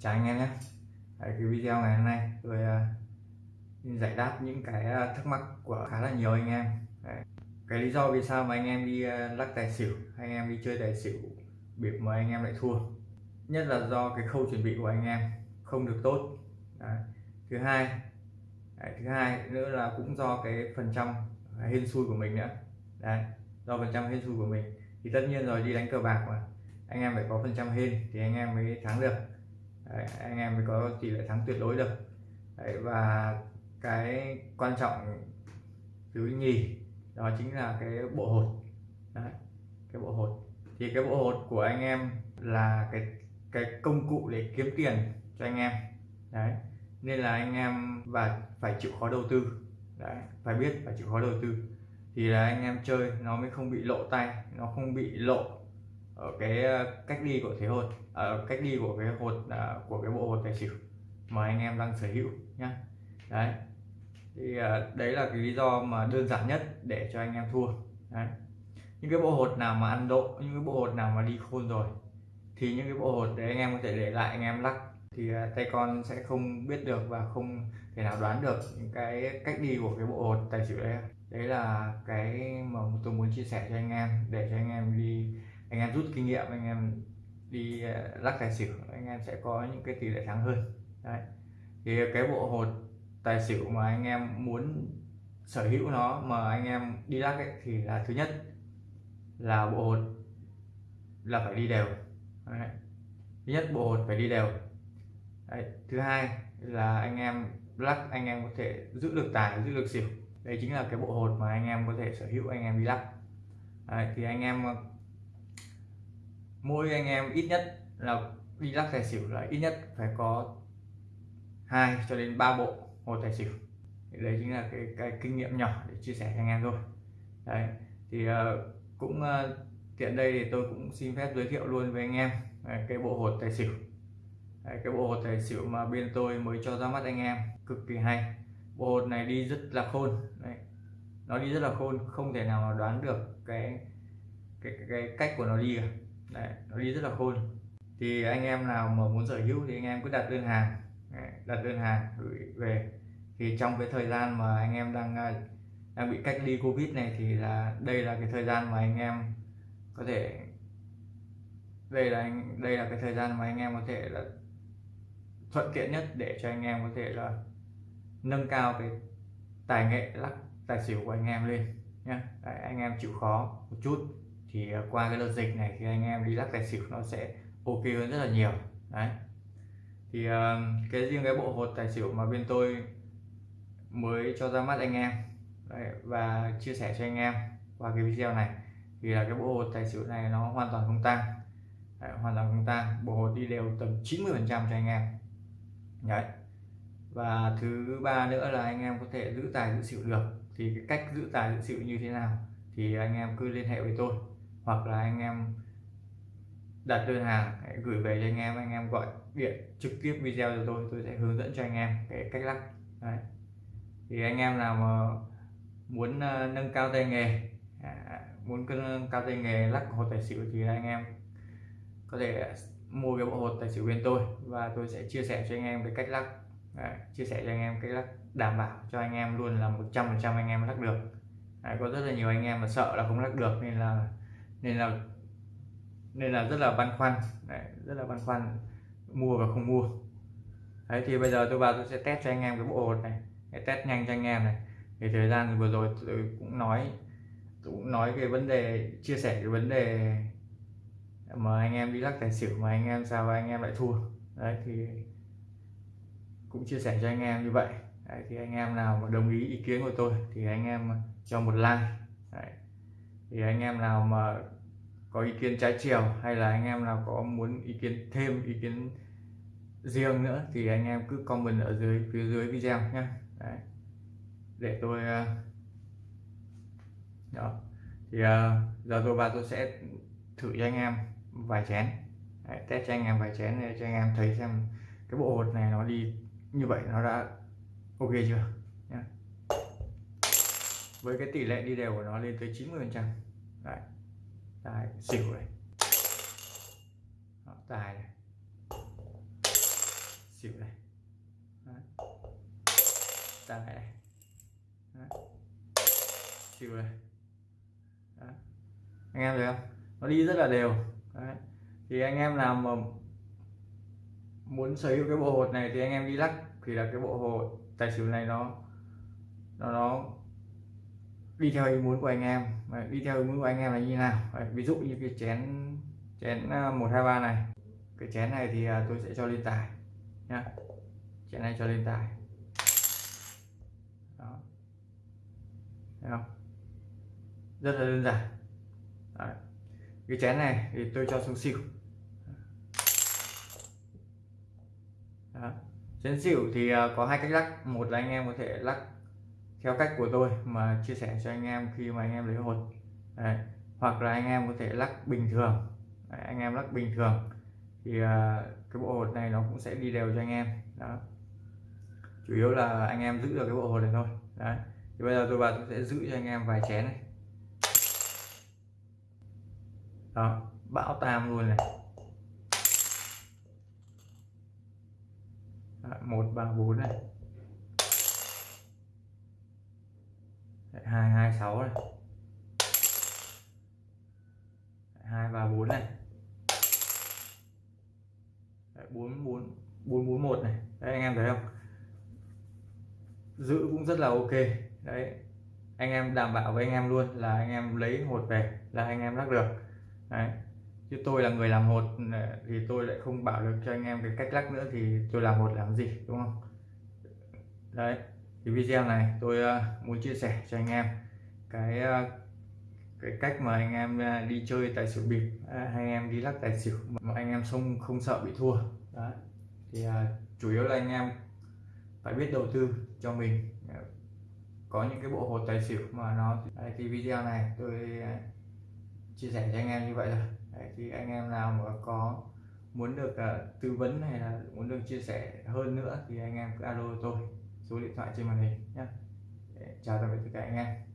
chào anh em nhé Đấy, cái video ngày hôm nay tôi uh, giải đáp những cái uh, thắc mắc của khá là nhiều anh em Đấy. cái lý do vì sao mà anh em đi uh, lắc tài xỉu anh em đi chơi tài xỉu bị mà anh em lại thua nhất là do cái khâu chuẩn bị của anh em không được tốt Đấy. thứ hai Đấy, thứ hai nữa là cũng do cái phần trăm hên xui của mình nữa Đấy. do phần trăm hên xui của mình thì tất nhiên rồi đi đánh cờ bạc mà anh em phải có phần trăm hên thì anh em mới thắng được Đấy, anh em mới có tỷ lệ thắng tuyệt đối được. Đấy, và cái quan trọng thứ nhì đó chính là cái bộ hột. Đấy, cái bộ hột. Thì cái bộ hột của anh em là cái cái công cụ để kiếm tiền cho anh em. Đấy nên là anh em và phải chịu khó đầu tư. Đấy phải biết phải chịu khó đầu tư. Thì là anh em chơi nó mới không bị lộ tay nó không bị lộ ở cái ờ, cách đi của thế hột ở ờ, cách đi của cái hột à, của cái bộ hột tài xỉu mà anh em đang sở hữu nhá. Đấy. Thì đấy là cái lý do mà đơn giản nhất để cho anh em thua. Đấy. Những cái bộ hột nào mà ăn độ, những cái bộ hột nào mà đi khôn rồi, thì những cái bộ hột đấy anh em có thể để lại, anh em lắc. Thì tay con sẽ không biết được và không thể nào đoán được những cái cách đi của cái bộ hột tài xỉu đấy. Đấy là cái mà tôi muốn chia sẻ cho anh em, để cho anh em đi anh em rút kinh nghiệm, anh em đi ờ, lắc tài xỉu, anh em sẽ có những cái tỷ lệ thắng hơn đấy thì cái bộ hột tài xỉu mà anh em muốn sở hữu nó, mà anh em đi lắc ấy, thì là thứ nhất là bộ hột là phải đi đều đấy. thứ nhất, bộ hột phải đi đều đấy. thứ hai là anh em lắc, anh em có thể giữ được tài, giữ được xỉu đây chính là cái bộ hột mà anh em có thể sở hữu, anh em đi lắc đấy. thì anh em mỗi anh em ít nhất là đi lắc tài xỉu là ít nhất phải có hai cho đến ba bộ hồ tài xỉu. Đấy chính là cái, cái kinh nghiệm nhỏ để chia sẻ cho anh em thôi. Đấy thì uh, cũng uh, tiện đây thì tôi cũng xin phép giới thiệu luôn với anh em đấy, cái bộ hột tài xỉu. Đấy, cái bộ hột tài xỉu mà bên tôi mới cho ra mắt anh em cực kỳ hay. Bộ hột này đi rất là khôn. Đấy. nó đi rất là khôn không thể nào mà đoán được cái cái, cái, cái cách của nó đi cả. Đấy, nó đi rất là khôn. Thì anh em nào mà muốn sở hữu thì anh em cứ đặt đơn hàng. Đặt đơn hàng gửi về. Thì trong cái thời gian mà anh em đang à, đang bị cách ly covid này thì là đây là cái thời gian mà anh em có thể đây là anh đây là cái thời gian mà anh em có thể là thuận tiện nhất để cho anh em có thể là nâng cao cái tài nghệ lắc tài xỉu của anh em lên nhé anh em chịu khó một chút thì ờ, qua cái đợt dịch này thì anh em đi lắc tài xỉu nó sẽ ok hơn rất là nhiều. Đấy. Thì ờ, cái riêng cái bộ hột tài xỉu mà bên tôi mới cho ra mắt anh em đấy, và chia sẻ cho anh em qua cái video này thì là cái bộ hột tài xỉu này nó hoàn toàn không tăng. Đấy, hoàn toàn không tăng. Bộ hột đi đều tầm 90 phần trăm cho anh em. Đấy. Và thứ ba nữa là anh em có thể giữ tài giữ xỉu được. Thì cái cách giữ tài giữ xỉu như thế nào thì anh em cứ liên hệ với tôi hoặc là anh em đặt đơn hàng hãy gửi về cho anh em anh em gọi điện trực tiếp video cho tôi tôi sẽ hướng dẫn cho anh em cái cách lắc Đấy. thì anh em nào mà muốn uh, nâng cao tay nghề à, muốn nâng cao tay nghề lắc hột tài xỉu thì anh em có thể mua cái bộ hột tài xỉu bên tôi và tôi sẽ chia sẻ cho anh em cái cách lắc Đấy, chia sẻ cho anh em cách lắc đảm bảo cho anh em luôn là 100% anh em lắc được Đấy, có rất là nhiều anh em mà sợ là không lắc được nên là nên là nên là rất là băn khoăn. Đấy, rất là băn khoăn mua và không mua. Đấy thì bây giờ tôi vào tôi sẽ test cho anh em cái bộ hột này. Để test nhanh cho anh em này. Thì thời gian vừa rồi tôi cũng nói tôi cũng nói cái vấn đề chia sẻ cái vấn đề mà anh em đi lắc tài xỉu mà anh em sao anh em lại thua. Đấy thì cũng chia sẻ cho anh em như vậy. Đấy, thì anh em nào mà đồng ý ý kiến của tôi thì anh em cho một like. Đấy, thì anh em nào mà có ý kiến trái chiều hay là anh em nào có muốn ý kiến thêm ý kiến riêng nữa thì anh em cứ comment ở dưới phía dưới video nhé Đấy. để tôi ờ, đó. Thì uh, giờ tôi và tôi sẽ thử cho anh em vài chén. Đấy, test cho anh em vài chén để cho anh em thấy xem cái bộ hột này nó đi như vậy nó đã ok chưa? Với cái tỷ lệ đi đều của nó lên tới 90 phần trăm. Đấy. Tài xỉu này. Đó, tài này. Xỉu này. Đấy. tài này. Đấy. xỉu này. Đấy. anh em thấy không? Nó đi rất là đều. Đấy. thì anh em nào mà muốn sở hữu cái bộ hột này thì anh em đi lắc. Thì là cái bộ hột tài xỉu này nó nó nó đi theo ý muốn của anh em. Đấy, đi theo ý muốn của anh em là như nào? Đấy, ví dụ như cái chén chén à, một hai ba này. Cái chén này thì à, tôi sẽ cho lên tài nhá. Chén này cho lên tài đó. Thấy không? Rất là đơn giản. Đấy. cái chén này thì tôi cho xuống xỉu. Đó. chén xỉu thì à, có hai cách lắc. Một là anh em có thể lắc theo cách của tôi mà chia sẻ cho anh em khi mà anh em lấy hột. Đấy. hoặc là anh em có thể lắc bình thường. Đấy, anh em lắc bình thường thì uh, cái bộ hột này nó cũng sẽ đi đều cho anh em. Đó. Chủ yếu là anh em giữ được cái bộ hột này thôi. Đấy thì bây giờ tôi vào tôi sẽ giữ cho anh em vài chén này. Đó bão tam luôn này. Một ba bốn này. Hai hai, sáu này hai, ba, bốn này bốn bốn bốn bốn, một này. Đấy, anh em thấy không? Giữ cũng rất là ok. Đấy, anh em đảm bảo với anh em luôn là anh em lấy hột về là anh em lắc được. Đấy, chứ tôi là người làm hột thì tôi lại không bảo được cho anh em cái cách lắc nữa thì tôi làm hột làm gì, đúng không? Đấy thì video này tôi ờ, muốn chia sẻ cho anh em. Cái ờ, cái cách mà anh em ờ, đi chơi tài xỉu bịp hay anh em đi lắc tài xỉu mà anh em không không sợ bị thua. Đấy. Thì chủ yếu là anh em phải biết đầu tư cho mình. Có những cái bộ hột tài xỉu mà nó đấy, thì video này tôi chia sẻ cho anh em như vậy rồi đấy, thì anh em nào mà có muốn được uh, tư vấn hay là muốn được chia sẻ hơn nữa thì anh em cứ alo tôi số điện thoại trên màn hình nhé chào tạm biệt tất cả anh em.